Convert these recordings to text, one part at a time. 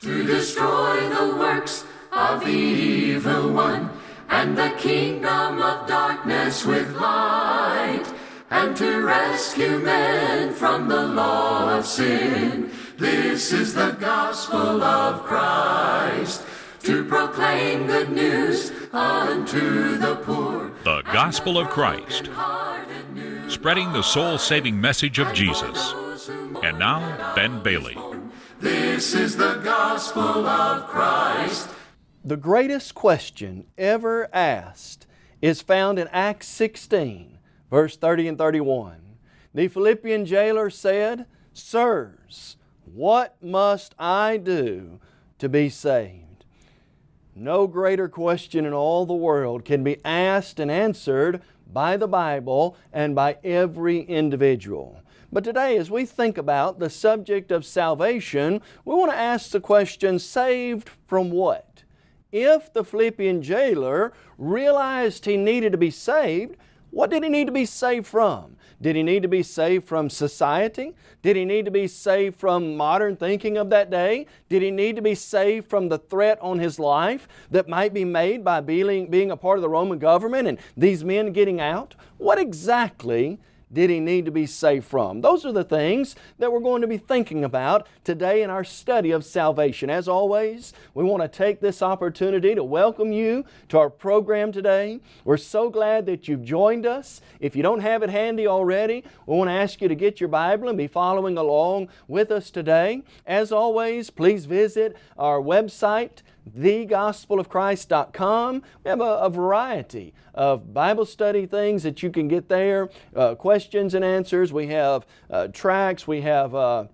to destroy the works of the evil one and the kingdom of darkness with light and to rescue men from the law of sin. This is the gospel of Christ to proclaim good news unto the poor. The Gospel of Christ, spreading the soul saving message of Jesus. And now, Ben Bailey. This is the gospel of Christ. The greatest question ever asked is found in Acts 16, verse 30 and 31. The Philippian jailer said, Sirs, what must I do to be saved? No greater question in all the world can be asked and answered by the Bible and by every individual. But today, as we think about the subject of salvation, we want to ask the question, saved from what? If the Philippian jailer realized he needed to be saved, what did he need to be saved from? Did he need to be saved from society? Did he need to be saved from modern thinking of that day? Did he need to be saved from the threat on his life that might be made by being, being a part of the Roman government and these men getting out? What exactly did he need to be saved from? Those are the things that we're going to be thinking about today in our study of salvation. As always, we want to take this opportunity to welcome you to our program today. We're so glad that you've joined us. If you don't have it handy already, we want to ask you to get your Bible and be following along with us today. As always, please visit our website, thegospelofchrist.com. We have a, a, variety of Bible study things that you can get there, uh, questions and answers. We have uh, tracks, we have uh,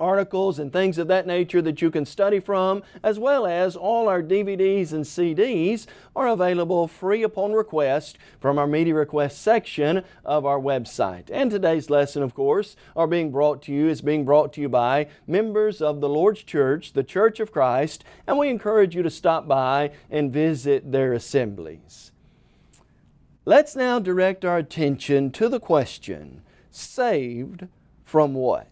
articles and things of that nature that you can study from, as well as all our DVDs and CDs are available free upon request from our media request section of our website. And today's lesson, of course, are being brought to you, is being brought to you by members of the Lord's Church, the Church of Christ, and we encourage you to stop by and visit their assemblies. Let's now direct our attention to the question, saved from what?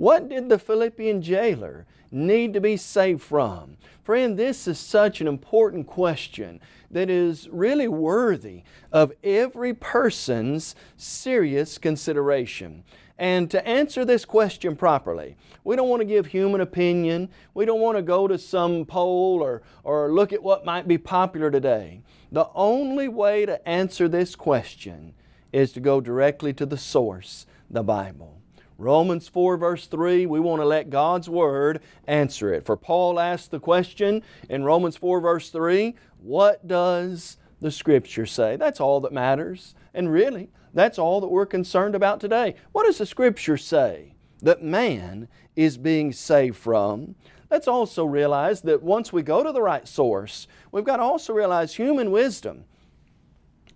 What did the Philippian jailer need to be saved from? Friend, this is such an important question that is really worthy of every person's serious consideration. And to answer this question properly, we don't want to give human opinion. We don't want to go to some poll or, or look at what might be popular today. The only way to answer this question is to go directly to the source, the Bible. Romans 4 verse 3, we want to let God's Word answer it. For Paul asked the question in Romans 4 verse 3, what does the Scripture say? That's all that matters. And really, that's all that we're concerned about today. What does the Scripture say? That man is being saved from. Let's also realize that once we go to the right source, we've got to also realize human wisdom.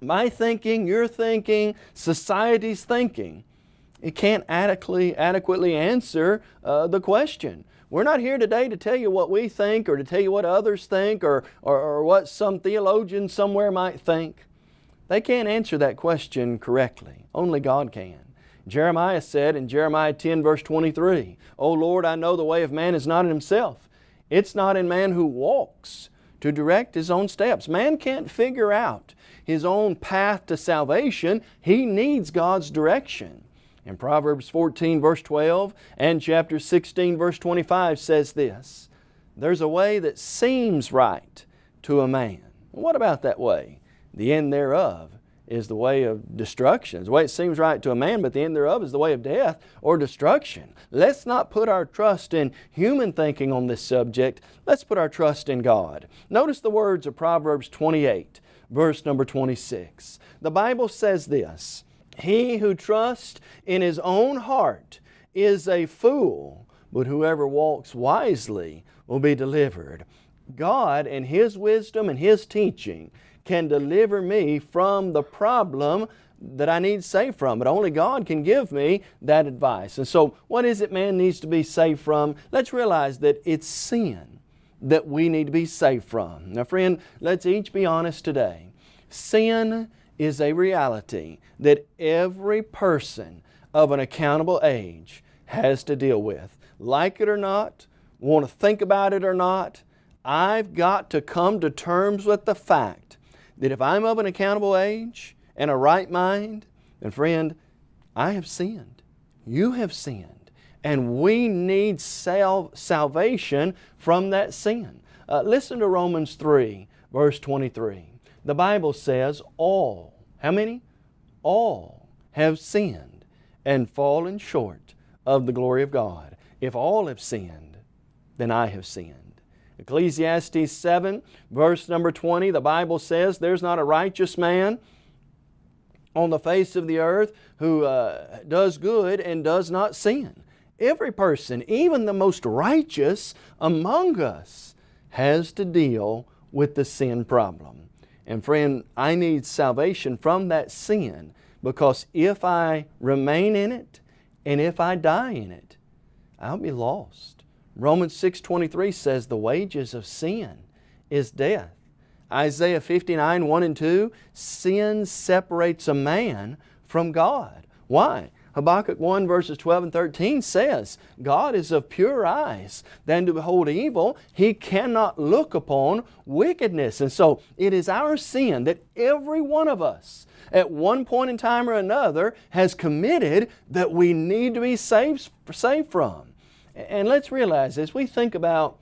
My thinking, your thinking, society's thinking it can't adequately, adequately answer uh, the question. We're not here today to tell you what we think or to tell you what others think or, or, or what some theologian somewhere might think. They can't answer that question correctly. Only God can. Jeremiah said in Jeremiah 10 verse 23, O Lord, I know the way of man is not in himself. It's not in man who walks to direct his own steps. Man can't figure out his own path to salvation. He needs God's direction. In Proverbs 14 verse 12 and chapter 16 verse 25 says this, There's a way that seems right to a man. What about that way? The end thereof is the way of destruction. It's the way it seems right to a man, but the end thereof is the way of death or destruction. Let's not put our trust in human thinking on this subject. Let's put our trust in God. Notice the words of Proverbs 28, verse number 26. The Bible says this, he who trusts in his own heart is a fool, but whoever walks wisely will be delivered. God and His wisdom and His teaching can deliver me from the problem that I need saved from. But only God can give me that advice. And so what is it man needs to be saved from? Let's realize that it's sin that we need to be saved from. Now friend, let's each be honest today. Sin is a reality that every person of an accountable age has to deal with. Like it or not, want to think about it or not, I've got to come to terms with the fact that if I'm of an accountable age and a right mind, then friend, I have sinned. You have sinned. And we need sal salvation from that sin. Uh, listen to Romans 3, verse 23. The Bible says, all, how many? All have sinned and fallen short of the glory of God. If all have sinned, then I have sinned. Ecclesiastes 7, verse number 20, the Bible says, There's not a righteous man on the face of the earth who uh, does good and does not sin. Every person, even the most righteous among us, has to deal with the sin problem. And friend, I need salvation from that sin because if I remain in it and if I die in it, I'll be lost. Romans 6.23 says the wages of sin is death. Isaiah 59, 1 and 2, sin separates a man from God. Why? Habakkuk 1 verses 12 and 13 says, God is of pure eyes than to behold evil. He cannot look upon wickedness. And so it is our sin that every one of us at one point in time or another has committed that we need to be saved, saved from. And let's realize as we think about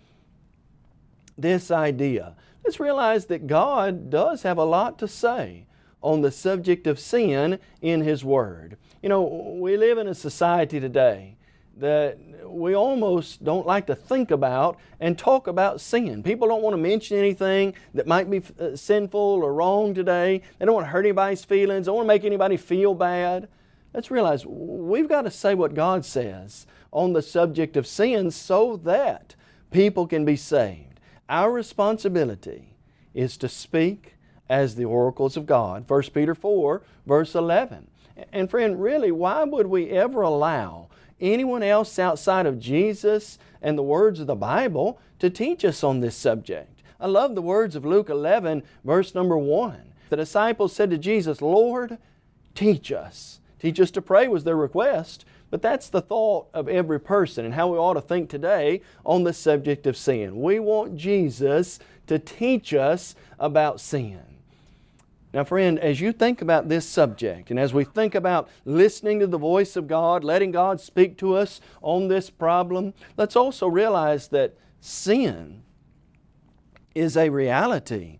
this idea, let's realize that God does have a lot to say on the subject of sin in His Word. You know, we live in a society today that we almost don't like to think about and talk about sin. People don't want to mention anything that might be uh, sinful or wrong today. They don't want to hurt anybody's feelings. They don't want to make anybody feel bad. Let's realize we've got to say what God says on the subject of sin so that people can be saved. Our responsibility is to speak as the oracles of God. 1 Peter 4 verse 11. And friend, really, why would we ever allow anyone else outside of Jesus and the words of the Bible to teach us on this subject? I love the words of Luke 11 verse number 1. The disciples said to Jesus, Lord, teach us. Teach us to pray was their request. But that's the thought of every person and how we ought to think today on the subject of sin. We want Jesus to teach us about sin. Now friend, as you think about this subject and as we think about listening to the voice of God, letting God speak to us on this problem, let's also realize that sin is a reality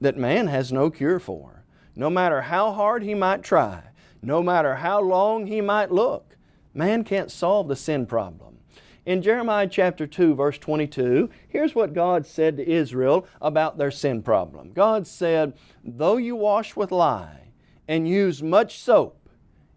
that man has no cure for. No matter how hard he might try, no matter how long he might look, Man can't solve the sin problem. In Jeremiah chapter 2 verse 22, here's what God said to Israel about their sin problem. God said, Though you wash with lye and use much soap,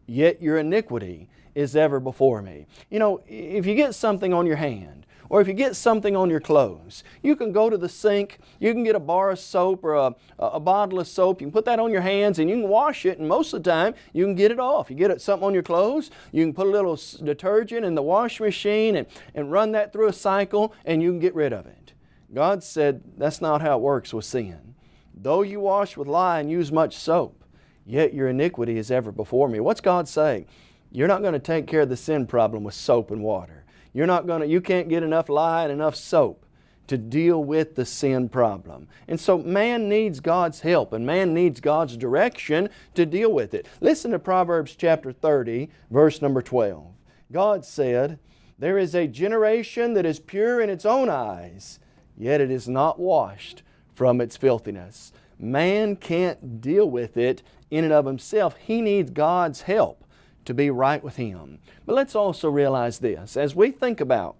yet your iniquity is ever before me. You know, if you get something on your hand or if you get something on your clothes, you can go to the sink, you can get a bar of soap or a, a bottle of soap, you can put that on your hands and you can wash it and most of the time you can get it off. You get something on your clothes, you can put a little detergent in the wash machine and, and run that through a cycle and you can get rid of it. God said that's not how it works with sin. Though you wash with lye and use much soap, yet your iniquity is ever before me. What's God saying? You're not going to take care of the sin problem with soap and water. You're not going to, you can't get enough lye and enough soap to deal with the sin problem. And so man needs God's help and man needs God's direction to deal with it. Listen to Proverbs chapter 30, verse number 12. God said, There is a generation that is pure in its own eyes, yet it is not washed from its filthiness. Man can't deal with it in and of himself. He needs God's help to be right with Him. But let's also realize this. As we think about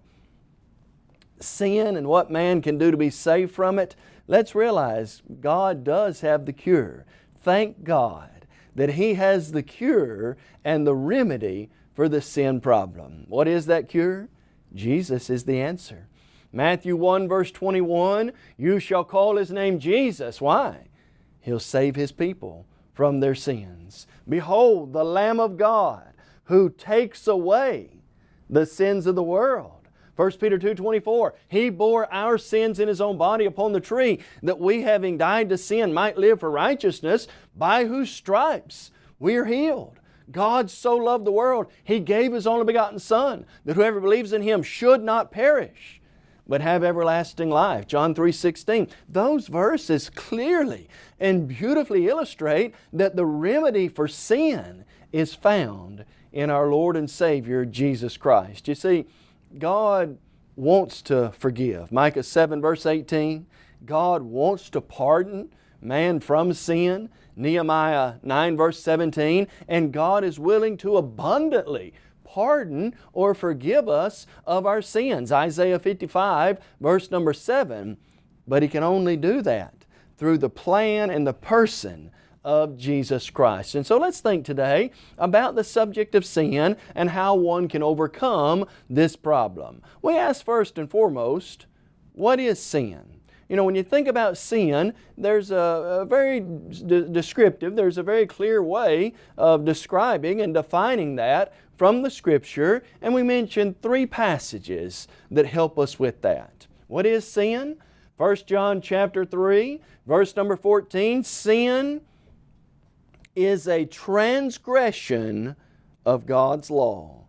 sin and what man can do to be saved from it, let's realize God does have the cure. Thank God that He has the cure and the remedy for the sin problem. What is that cure? Jesus is the answer. Matthew 1 verse 21, you shall call His name Jesus. Why? He'll save His people from their sins. Behold, the Lamb of God who takes away the sins of the world. 1 Peter 2.24, He bore our sins in His own body upon the tree, that we having died to sin might live for righteousness, by whose stripes we are healed. God so loved the world, He gave His only begotten Son, that whoever believes in Him should not perish, but have everlasting life. John 3.16. Those verses clearly and beautifully illustrate that the remedy for sin is found in our Lord and Savior Jesus Christ. You see, God wants to forgive. Micah 7 verse 18, God wants to pardon man from sin. Nehemiah 9 verse 17, and God is willing to abundantly pardon or forgive us of our sins. Isaiah 55 verse number 7, but He can only do that through the plan and the person of Jesus Christ. And so let's think today about the subject of sin and how one can overcome this problem. We ask first and foremost, what is sin? You know, when you think about sin, there's a, a very descriptive, there's a very clear way of describing and defining that from the Scripture, and we mentioned three passages that help us with that. What is sin? 1 John chapter 3, verse number 14, sin is a transgression of God's law.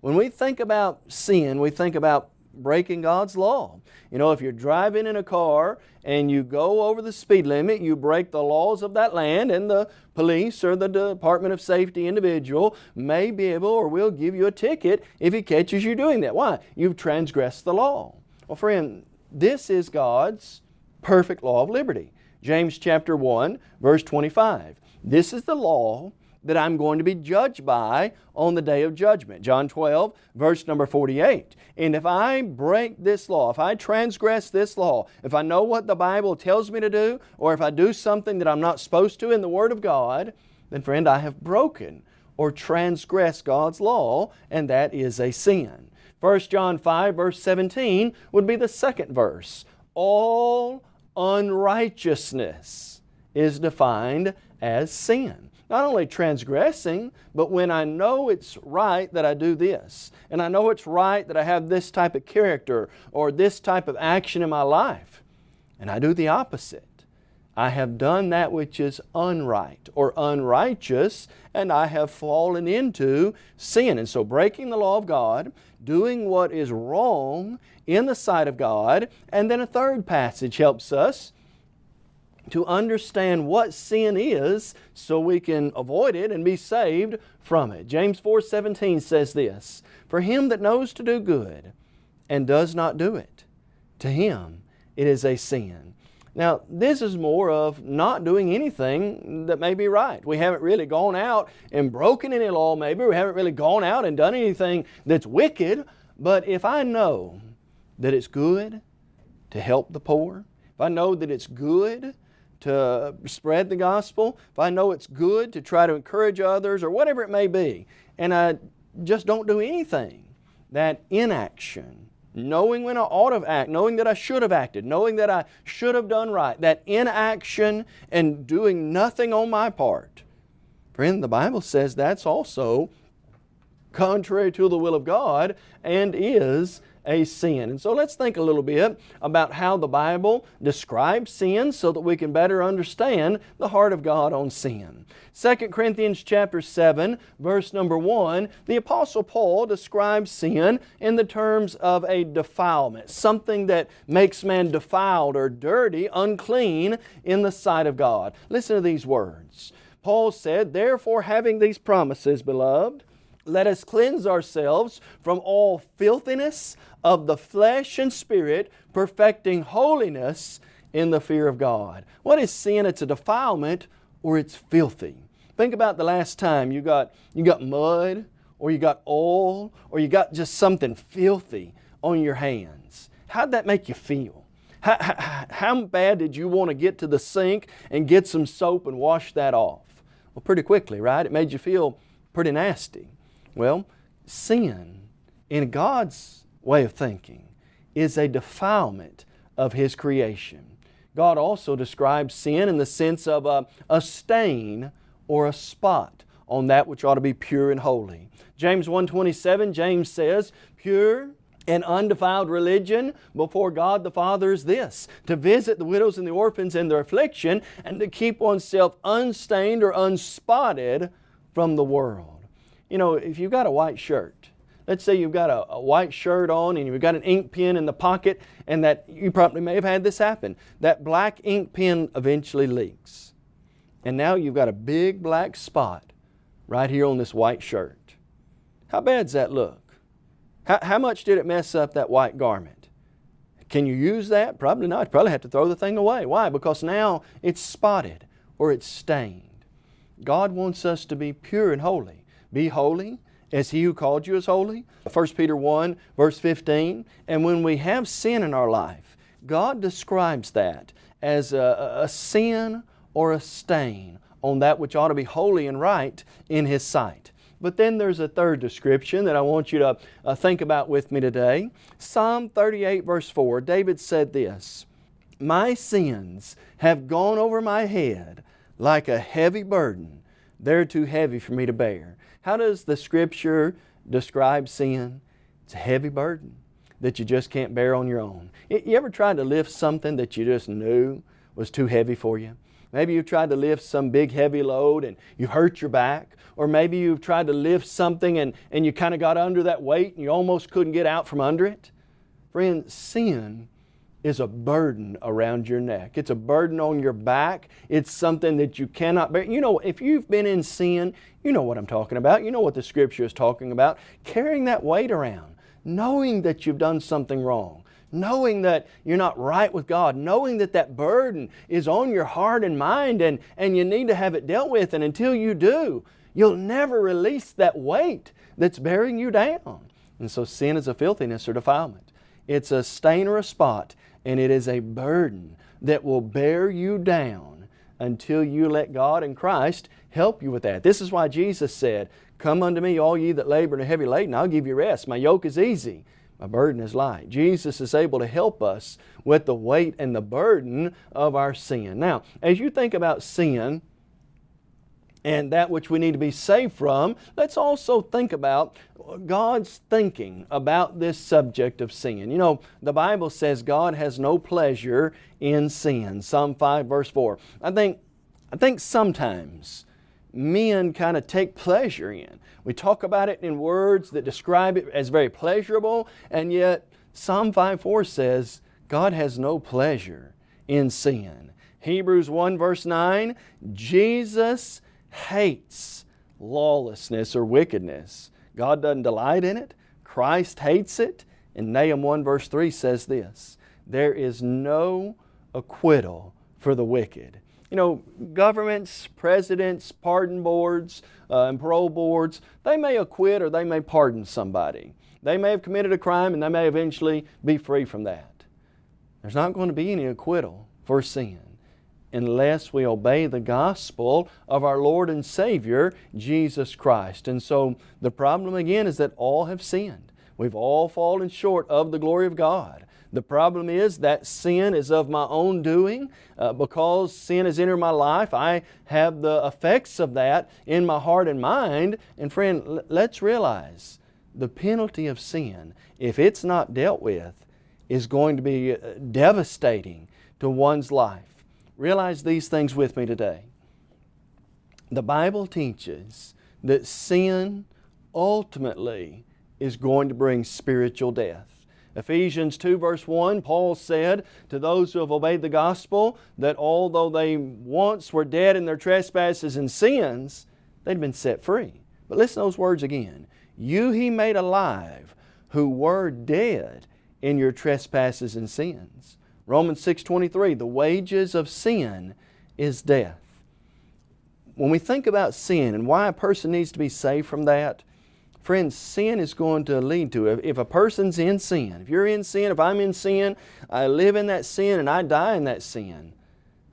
When we think about sin, we think about breaking God's law. You know, if you're driving in a car and you go over the speed limit, you break the laws of that land and the police or the Department of Safety individual may be able or will give you a ticket if he catches you doing that. Why? You've transgressed the law. Well, friend, this is God's perfect law of liberty. James chapter 1, verse 25. This is the law that I'm going to be judged by on the day of judgment. John 12, verse number 48. And if I break this law, if I transgress this law, if I know what the Bible tells me to do, or if I do something that I'm not supposed to in the Word of God, then friend, I have broken or transgressed God's law, and that is a sin. 1 John 5, verse 17 would be the second verse. All unrighteousness is defined as sin. Not only transgressing, but when I know it's right that I do this, and I know it's right that I have this type of character or this type of action in my life, and I do the opposite. I have done that which is unright or unrighteous, and I have fallen into sin. And so breaking the law of God, doing what is wrong in the sight of God, and then a third passage helps us to understand what sin is so we can avoid it and be saved from it. James 4:17 says this, "For him that knows to do good and does not do it, to him it is a sin." Now, this is more of not doing anything that may be right. We haven't really gone out and broken any law, maybe. We haven't really gone out and done anything that's wicked. But if I know that it's good to help the poor, if I know that it's good to spread the gospel, if I know it's good to try to encourage others or whatever it may be, and I just don't do anything, that inaction, knowing when I ought to act, knowing that I should have acted, knowing that I should have done right, that inaction and doing nothing on my part, friend, the Bible says that's also contrary to the will of God and is a sin. And so let's think a little bit about how the Bible describes sin so that we can better understand the heart of God on sin. 2 Corinthians chapter 7 verse number 1, the Apostle Paul describes sin in the terms of a defilement, something that makes man defiled or dirty, unclean in the sight of God. Listen to these words. Paul said, Therefore having these promises, beloved, let us cleanse ourselves from all filthiness of the flesh and spirit, perfecting holiness in the fear of God. What is sin? It's a defilement or it's filthy. Think about the last time you got, you got mud or you got oil or you got just something filthy on your hands. How'd that make you feel? How, how, how bad did you want to get to the sink and get some soap and wash that off? Well, pretty quickly, right? It made you feel pretty nasty. Well, sin in God's way of thinking is a defilement of His creation. God also describes sin in the sense of a, a stain or a spot on that which ought to be pure and holy. James 1.27, James says, Pure and undefiled religion before God the Father is this, to visit the widows and the orphans in their affliction and to keep oneself unstained or unspotted from the world. You know, if you've got a white shirt, Let's say you've got a, a, white shirt on and you've got an ink pen in the pocket and that you probably may have had this happen. That black ink pen eventually leaks. And now you've got a big black spot right here on this white shirt. How bad does that look? How, how much did it mess up that white garment? Can you use that? Probably not. You probably have to throw the thing away. Why? Because now it's spotted or it's stained. God wants us to be pure and holy. Be holy as He who called you is holy. 1 Peter 1 verse 15. And when we have sin in our life, God describes that as a, a sin or a stain on that which ought to be holy and right in His sight. But then there's a third description that I want you to uh, think about with me today. Psalm 38 verse 4, David said this, My sins have gone over my head like a heavy burden. They're too heavy for me to bear. How does the Scripture describe sin? It's a heavy burden that you just can't bear on your own. You ever tried to lift something that you just knew was too heavy for you? Maybe you've tried to lift some big heavy load and you hurt your back. Or maybe you've tried to lift something and, and you kind of got under that weight and you almost couldn't get out from under it. Friend, sin is a burden around your neck. It's a burden on your back. It's something that you cannot bear. You know, if you've been in sin, you know what I'm talking about. You know what the Scripture is talking about. Carrying that weight around, knowing that you've done something wrong, knowing that you're not right with God, knowing that that burden is on your heart and mind and, and you need to have it dealt with. And until you do, you'll never release that weight that's bearing you down. And so sin is a filthiness or defilement. It's a stain or a spot and it is a burden that will bear you down until you let God and Christ help you with that. This is why Jesus said, Come unto me, all ye that labor and are heavy laden, I'll give you rest. My yoke is easy, my burden is light. Jesus is able to help us with the weight and the burden of our sin. Now, as you think about sin, and that which we need to be saved from, let's also think about God's thinking about this subject of sin. You know, the Bible says God has no pleasure in sin. Psalm 5 verse 4. I think, I think sometimes men kind of take pleasure in. We talk about it in words that describe it as very pleasurable, and yet Psalm 5 4 says God has no pleasure in sin. Hebrews 1 verse 9, Jesus hates lawlessness or wickedness. God doesn't delight in it. Christ hates it. And Nahum 1 verse 3 says this, There is no acquittal for the wicked. You know, governments, presidents, pardon boards, uh, and parole boards, they may acquit or they may pardon somebody. They may have committed a crime and they may eventually be free from that. There's not going to be any acquittal for sin unless we obey the gospel of our Lord and Savior, Jesus Christ. And so the problem again is that all have sinned. We've all fallen short of the glory of God. The problem is that sin is of my own doing. Uh, because sin has entered my life, I have the effects of that in my heart and mind. And friend, let's realize the penalty of sin, if it's not dealt with, is going to be uh, devastating to one's life. Realize these things with me today. The Bible teaches that sin ultimately is going to bring spiritual death. Ephesians 2 verse 1, Paul said to those who have obeyed the gospel that although they once were dead in their trespasses and sins, they'd been set free. But listen to those words again. You He made alive who were dead in your trespasses and sins. Romans 6.23, the wages of sin is death. When we think about sin and why a person needs to be saved from that, friends, sin is going to lead to, if a person's in sin, if you're in sin, if I'm in sin, I live in that sin and I die in that sin,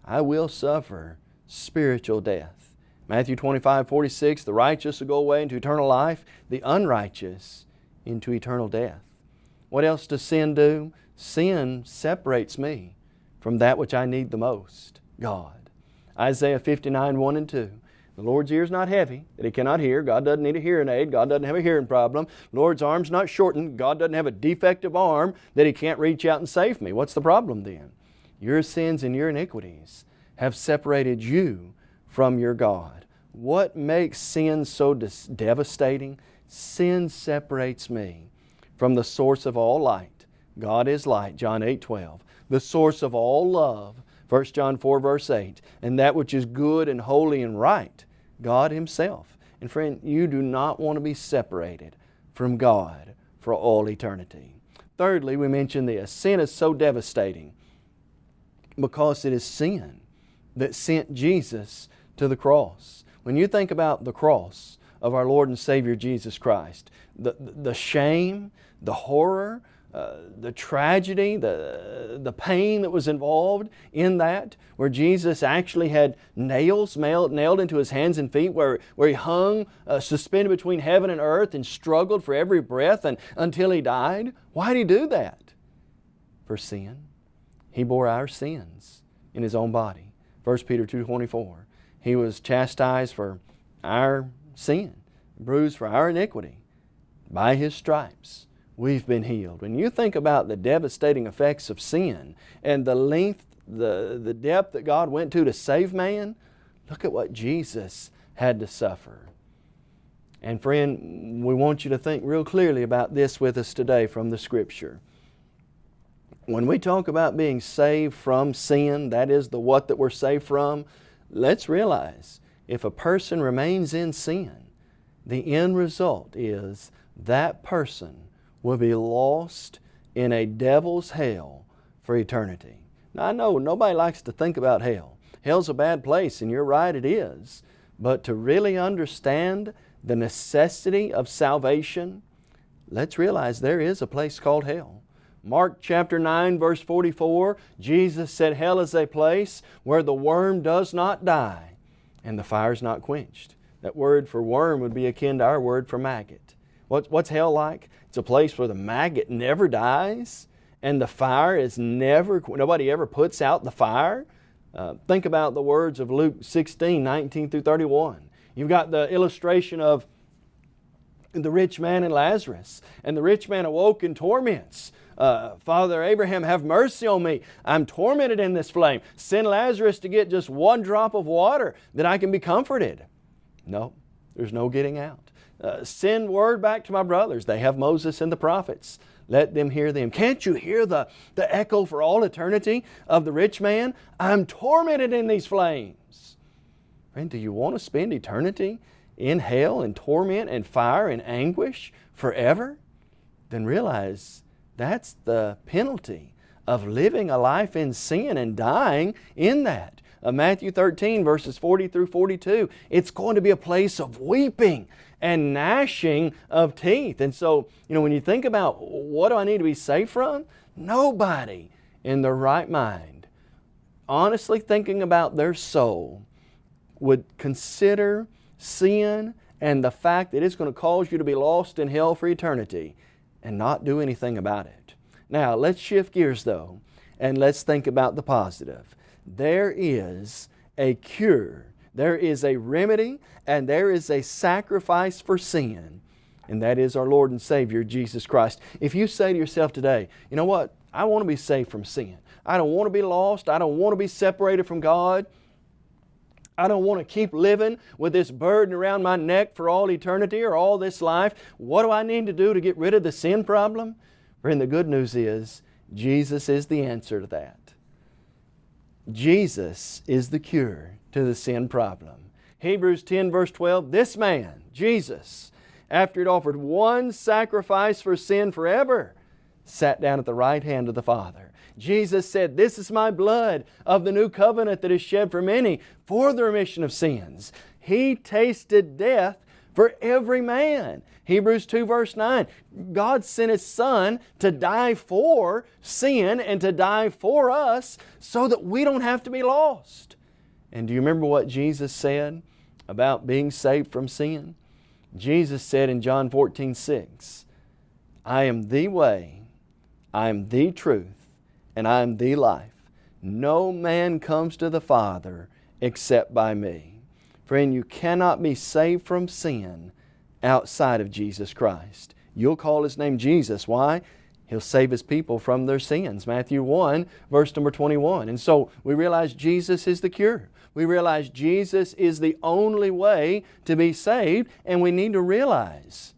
I will suffer spiritual death. Matthew 25, 46, the righteous will go away into eternal life, the unrighteous into eternal death. What else does sin do? Sin separates me from that which I need the most, God. Isaiah 59, 1 and 2. The Lord's ear is not heavy, that He cannot hear. God doesn't need a hearing aid. God doesn't have a hearing problem. Lord's arm's not shortened. God doesn't have a defective arm that He can't reach out and save me. What's the problem then? Your sins and your iniquities have separated you from your God. What makes sin so devastating? Sin separates me from the source of all light. God is light, John 8, 12. The source of all love, 1 John 4, verse 8. And that which is good and holy and right, God Himself. And friend, you do not want to be separated from God for all eternity. Thirdly, we mentioned this. Sin is so devastating because it is sin that sent Jesus to the cross. When you think about the cross of our Lord and Savior Jesus Christ, the, the shame, the horror, uh, the tragedy, the, the pain that was involved in that, where Jesus actually had nails nailed, nailed into His hands and feet, where, where He hung uh, suspended between heaven and earth and struggled for every breath and, until He died. Why did He do that? For sin. He bore our sins in His own body. 1 Peter 2.24 He was chastised for our sin, bruised for our iniquity. By His stripes we've been healed. When you think about the devastating effects of sin and the length, the, the depth that God went to to save man, look at what Jesus had to suffer. And friend, we want you to think real clearly about this with us today from the Scripture. When we talk about being saved from sin, that is the what that we're saved from, let's realize if a person remains in sin, the end result is that person will be lost in a devil's hell for eternity. Now I know nobody likes to think about hell. Hell's a bad place and you're right it is. But to really understand the necessity of salvation, let's realize there is a place called hell. Mark chapter 9 verse 44, Jesus said hell is a place where the worm does not die and the fire is not quenched. That word for worm would be akin to our word for maggot. What's, what's hell like? It's a place where the maggot never dies and the fire is never, nobody ever puts out the fire. Uh, think about the words of Luke 16, 19 through 31. You've got the illustration of the rich man and Lazarus. And the rich man awoke in torments. Uh, Father Abraham, have mercy on me. I'm tormented in this flame. Send Lazarus to get just one drop of water that I can be comforted. No, there's no getting out. Uh, send word back to my brothers. They have Moses and the prophets. Let them hear them. Can't you hear the, the echo for all eternity of the rich man? I'm tormented in these flames. Friend, do you want to spend eternity in hell and torment and fire and anguish forever? Then realize that's the penalty of living a life in sin and dying in that. Uh, Matthew 13 verses 40 through 42, it's going to be a place of weeping and gnashing of teeth. And so, you know, when you think about what do I need to be safe from? Nobody in their right mind, honestly thinking about their soul, would consider sin and the fact that it's going to cause you to be lost in hell for eternity and not do anything about it. Now, let's shift gears though and let's think about the positive. There is a cure there is a remedy and there is a sacrifice for sin, and that is our Lord and Savior, Jesus Christ. If you say to yourself today, you know what, I want to be saved from sin. I don't want to be lost. I don't want to be separated from God. I don't want to keep living with this burden around my neck for all eternity or all this life. What do I need to do to get rid of the sin problem? Friend, the good news is Jesus is the answer to that. Jesus is the cure to the sin problem. Hebrews 10 verse 12, this man, Jesus, after He offered one sacrifice for sin forever, sat down at the right hand of the Father. Jesus said, This is my blood of the new covenant that is shed for many for the remission of sins. He tasted death for every man. Hebrews 2 verse 9, God sent His Son to die for sin and to die for us so that we don't have to be lost. And do you remember what Jesus said about being saved from sin? Jesus said in John 14, 6, I am the way, I am the truth, and I am the life. No man comes to the Father except by me. Friend, you cannot be saved from sin outside of Jesus Christ. You'll call His name Jesus. Why? He'll save His people from their sins. Matthew 1, verse number 21. And so we realize Jesus is the cure we realize Jesus is the only way to be saved and we need to realize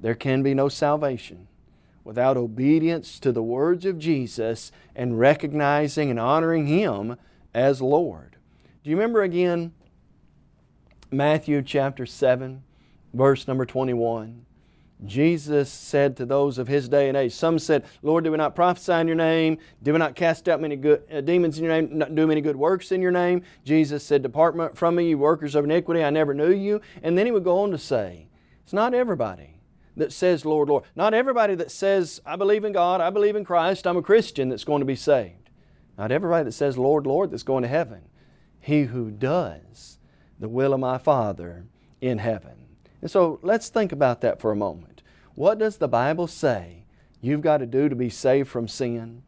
there can be no salvation without obedience to the words of Jesus and recognizing and honoring Him as Lord. Do you remember again Matthew chapter 7, verse number 21? Jesus said to those of his day and age, some said, Lord, did we not prophesy in your name? Did we not cast out many good uh, demons in your name, not do many good works in your name? Jesus said, Depart from me, you workers of iniquity, I never knew you. And then he would go on to say, It's not everybody that says, Lord, Lord. Not everybody that says, I believe in God, I believe in Christ, I'm a Christian that's going to be saved. Not everybody that says, Lord, Lord, that's going to heaven. He who does the will of my Father in heaven. And so let's think about that for a moment. What does the Bible say you've got to do to be saved from sin?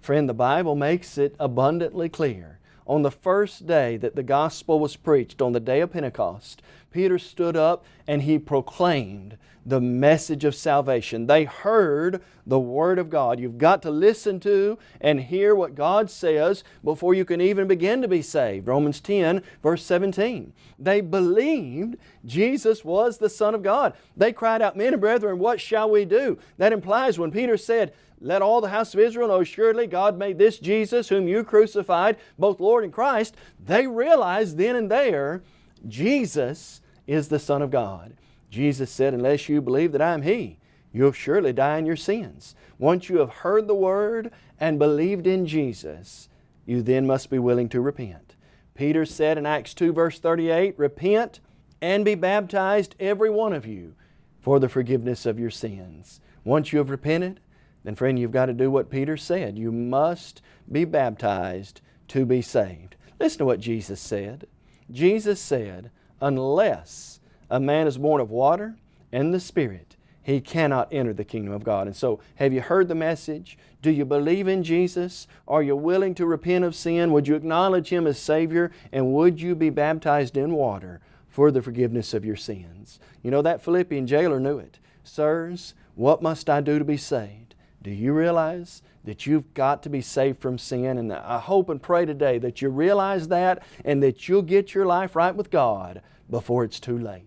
Friend, the Bible makes it abundantly clear. On the first day that the gospel was preached, on the day of Pentecost, Peter stood up and he proclaimed the message of salvation. They heard the Word of God. You've got to listen to and hear what God says before you can even begin to be saved. Romans 10, verse 17. They believed Jesus was the Son of God. They cried out, Men and brethren, what shall we do? That implies when Peter said, let all the house of Israel know surely God made this Jesus whom you crucified, both Lord and Christ. They realized then and there Jesus is the Son of God. Jesus said, Unless you believe that I am He, you'll surely die in your sins. Once you have heard the Word and believed in Jesus, you then must be willing to repent. Peter said in Acts 2 verse 38, Repent and be baptized every one of you for the forgiveness of your sins. Once you have repented, then friend, you've got to do what Peter said. You must be baptized to be saved. Listen to what Jesus said. Jesus said, unless a man is born of water and the Spirit, he cannot enter the kingdom of God. And so, have you heard the message? Do you believe in Jesus? Are you willing to repent of sin? Would you acknowledge Him as Savior? And would you be baptized in water for the forgiveness of your sins? You know, that Philippian jailer knew it. Sirs, what must I do to be saved? Do you realize that you've got to be saved from sin. And I hope and pray today that you realize that and that you'll get your life right with God before it's too late.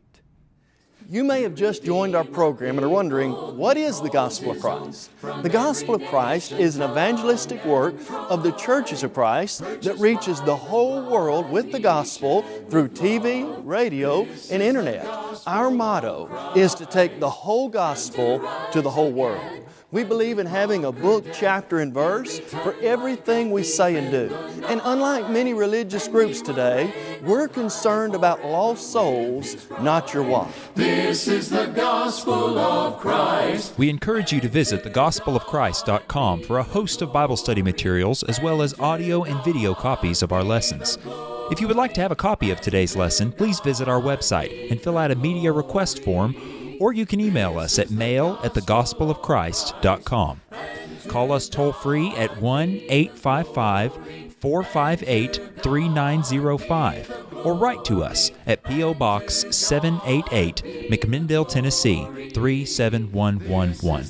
You may have just joined our program and are wondering, what is the Gospel of Christ? The Gospel of Christ is an evangelistic work of the churches of Christ that reaches the whole world with the Gospel through TV, radio, and Internet. Our motto is to take the whole Gospel to the whole world. We believe in having a book, chapter, and verse for everything we say and do. And unlike many religious groups today, we're concerned about lost souls, not your wife. This is the gospel of Christ. We encourage you to visit thegospelofchrist.com for a host of Bible study materials as well as audio and video copies of our lessons. If you would like to have a copy of today's lesson, please visit our website and fill out a media request form or you can email us at mail at thegospelofchrist.com. Call us toll free at 1 855 458 3905 or write to us at P.O. Box 788, McMinnville, Tennessee 37111.